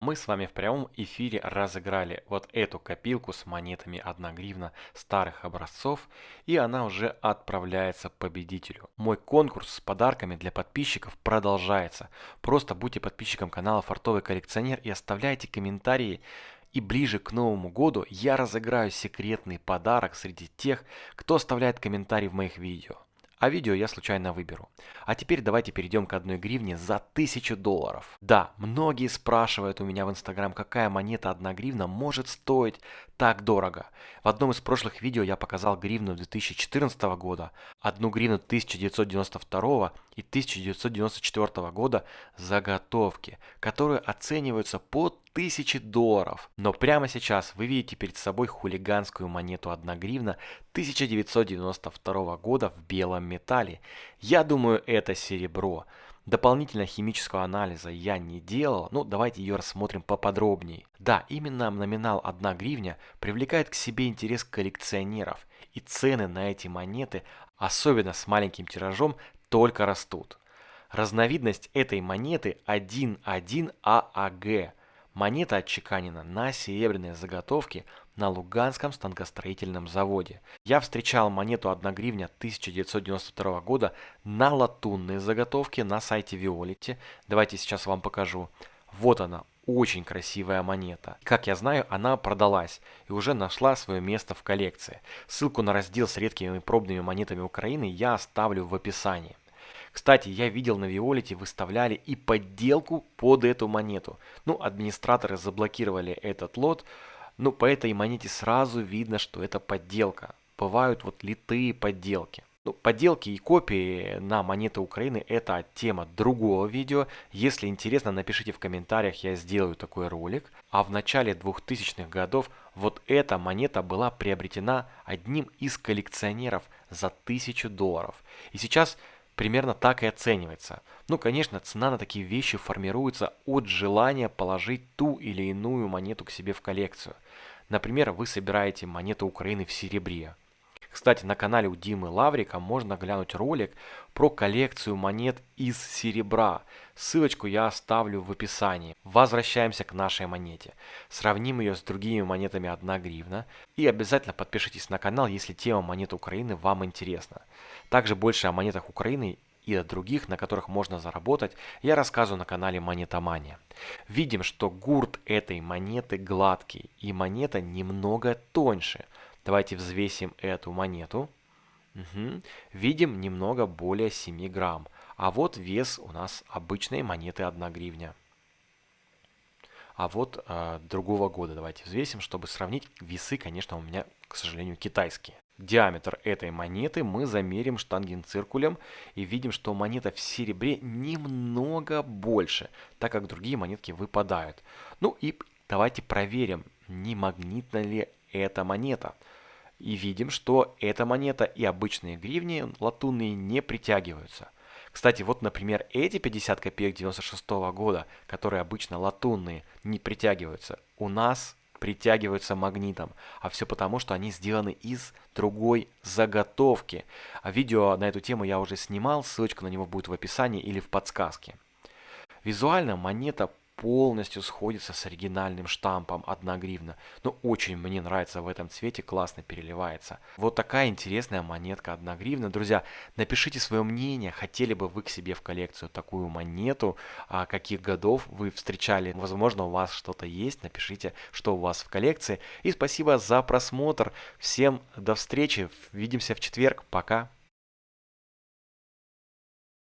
Мы с вами в прямом эфире разыграли вот эту копилку с монетами 1 гривна старых образцов, и она уже отправляется победителю. Мой конкурс с подарками для подписчиков продолжается. Просто будьте подписчиком канала Фартовый коллекционер и оставляйте комментарии. И ближе к Новому году я разыграю секретный подарок среди тех, кто оставляет комментарий в моих видео а видео я случайно выберу. А теперь давайте перейдем к одной гривне за 1000 долларов. Да, многие спрашивают у меня в инстаграм, какая монета 1 гривна может стоить так дорого. В одном из прошлых видео я показал гривну 2014 года, одну гривну 1992 и 1994 года заготовки, которые оцениваются по 1000 долларов. Но прямо сейчас вы видите перед собой хулиганскую монету 1 гривна 1992 года в белом металле. Я думаю это серебро. Дополнительного химического анализа я не делал, но давайте ее рассмотрим поподробнее. Да, именно номинал 1 гривня привлекает к себе интерес коллекционеров, и цены на эти монеты, особенно с маленьким тиражом, только растут. Разновидность этой монеты 1.1 ААГ. Монета отчеканена на серебряные заготовки на Луганском станкостроительном заводе. Я встречал монету 1 гривня 1992 года на латунные заготовки на сайте Виолити. Давайте сейчас вам покажу. Вот она, очень красивая монета. Как я знаю, она продалась и уже нашла свое место в коллекции. Ссылку на раздел с редкими пробными монетами Украины я оставлю в описании. Кстати, я видел на Виолите выставляли и подделку под эту монету. Ну, администраторы заблокировали этот лот, но по этой монете сразу видно, что это подделка. Бывают вот литые подделки. Ну, подделки и копии на монеты Украины это тема другого видео. Если интересно, напишите в комментариях, я сделаю такой ролик. А в начале 2000-х годов вот эта монета была приобретена одним из коллекционеров за 1000 долларов. И сейчас примерно так и оценивается. Ну, конечно, цена на такие вещи формируется от желания положить ту или иную монету к себе в коллекцию. Например, вы собираете монету Украины в серебре. Кстати, на канале у Димы Лаврика можно глянуть ролик про коллекцию монет из серебра. Ссылочку я оставлю в описании. Возвращаемся к нашей монете. Сравним ее с другими монетами 1 гривна. И обязательно подпишитесь на канал, если тема монет Украины вам интересна. Также больше о монетах Украины и о других, на которых можно заработать, я рассказываю на канале Монетомания. Видим, что гурт этой монеты гладкий и монета немного тоньше – Давайте взвесим эту монету. Угу. Видим немного более 7 грамм. А вот вес у нас обычной монеты 1 гривня. А вот э, другого года давайте взвесим, чтобы сравнить. Весы, конечно, у меня, к сожалению, китайские. Диаметр этой монеты мы замерим штангенциркулем и видим, что монета в серебре немного больше, так как другие монетки выпадают. Ну и давайте проверим, не магнитна ли эта монета. И видим, что эта монета и обычные гривни латунные не притягиваются. Кстати, вот, например, эти 50 копеек 96 -го года, которые обычно латунные, не притягиваются. У нас притягиваются магнитом. А все потому, что они сделаны из другой заготовки. А видео на эту тему я уже снимал, ссылочка на него будет в описании или в подсказке. Визуально монета полностью сходится с оригинальным штампом 1 гривна. Но ну, очень мне нравится в этом цвете, классно переливается. Вот такая интересная монетка 1 гривна. Друзья, напишите свое мнение, хотели бы вы к себе в коллекцию такую монету, а каких годов вы встречали. Возможно, у вас что-то есть, напишите, что у вас в коллекции. И спасибо за просмотр. Всем до встречи, увидимся в четверг, пока.